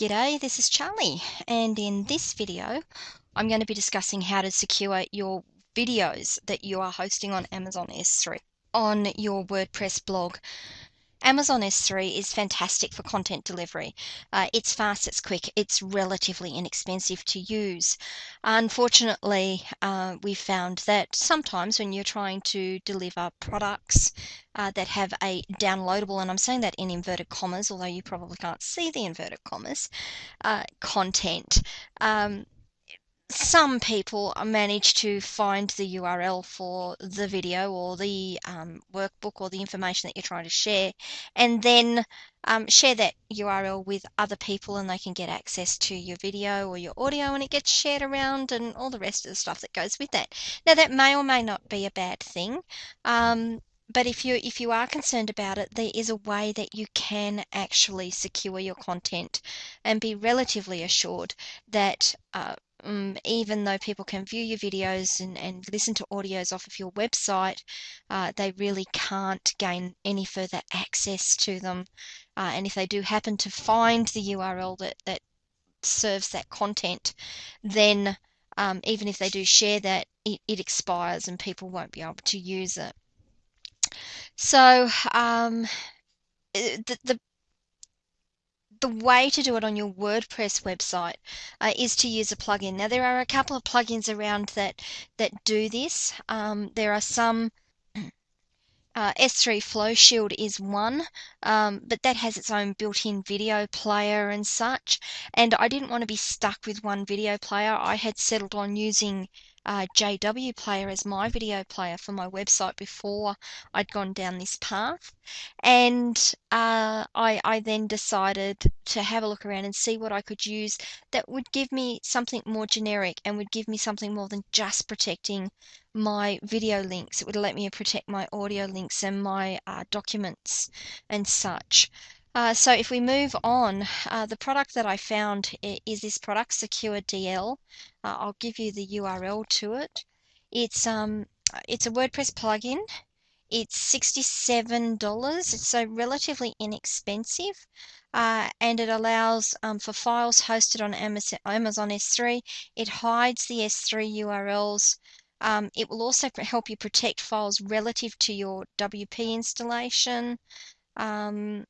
G'day, this is Charlie, and in this video, I'm going to be discussing how to secure your videos that you are hosting on Amazon S3 on your WordPress blog. Amazon S3 is fantastic for content delivery. Uh, it's fast, it's quick, it's relatively inexpensive to use. Unfortunately, uh, we found that sometimes when you're trying to deliver products uh, that have a downloadable, and I'm saying that in inverted commas, although you probably can't see the inverted commas, uh, content. Um, some people manage to find the URL for the video or the um, workbook or the information that you're trying to share and then um, share that URL with other people and they can get access to your video or your audio and it gets shared around and all the rest of the stuff that goes with that. Now that may or may not be a bad thing. Um, but if you if you are concerned about it, there is a way that you can actually secure your content and be relatively assured that uh, um, even though people can view your videos and, and listen to audios off of your website, uh, they really can't gain any further access to them. Uh, and if they do happen to find the URL that, that serves that content, then um, even if they do share that, it, it, expires and people won't be able to use it. So um, the, the the way to do it on your WordPress website uh, is to use a plugin. Now there are a couple of plugins around that that do this. Um, there are some. Uh, S3 Flow Shield is one, um, but that has its own built-in video player and such. And I didn't want to be stuck with one video player. I had settled on using uh, JW Player as my video player for my website before I'd gone down this path. And uh, I, I then decided to have a look around and see what I could use that would give me something more generic and would give me something more than just protecting my video links. It would let me protect my audio links and my uh, documents and such. Uh, so if we move on, uh, the product that I found is this product, Secure DL. Uh, I'll give you the URL to it. It's um, it's a WordPress plugin. It's $67. It's so relatively inexpensive. Uh, and it allows um, for files hosted on Amazon S3. It hides the S3 URLs. Um, it will also help you protect files relative to your WP installation. Um,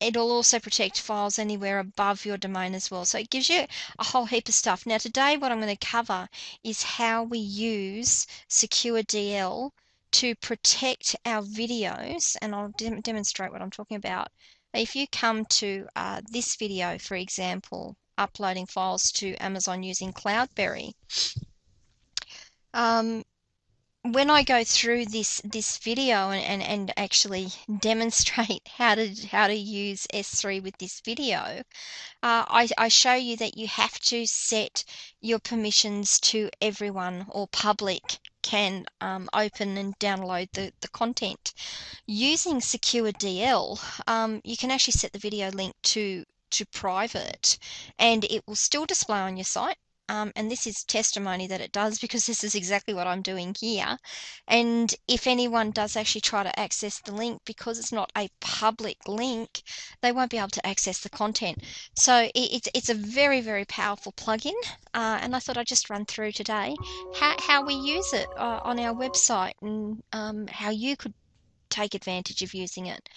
it'll also protect files anywhere above your domain as well. So it gives you a whole heap of stuff. Now today what I'm going to cover is how we use Secure DL to protect our videos and I'll de demonstrate what I'm talking about. If you come to uh, this video, for example, uploading files to Amazon using Cloudberry, um, when I go through this this video and, and, and actually demonstrate how to how to use S3 with this video, uh, I, I show you that you have to set your permissions to everyone or public can um, open and download the, the content. Using Secure DL, um, you can actually set the video link to to private and it will still display on your site um, and this is testimony that it does because this is exactly what I'm doing here. And if anyone does actually try to access the link, because it's not a public link, they won't be able to access the content. So it, it's, it's a very, very powerful plugin. Uh, and I thought I'd just run through today how, how we use it uh, on our website and um, how you could take advantage of using it.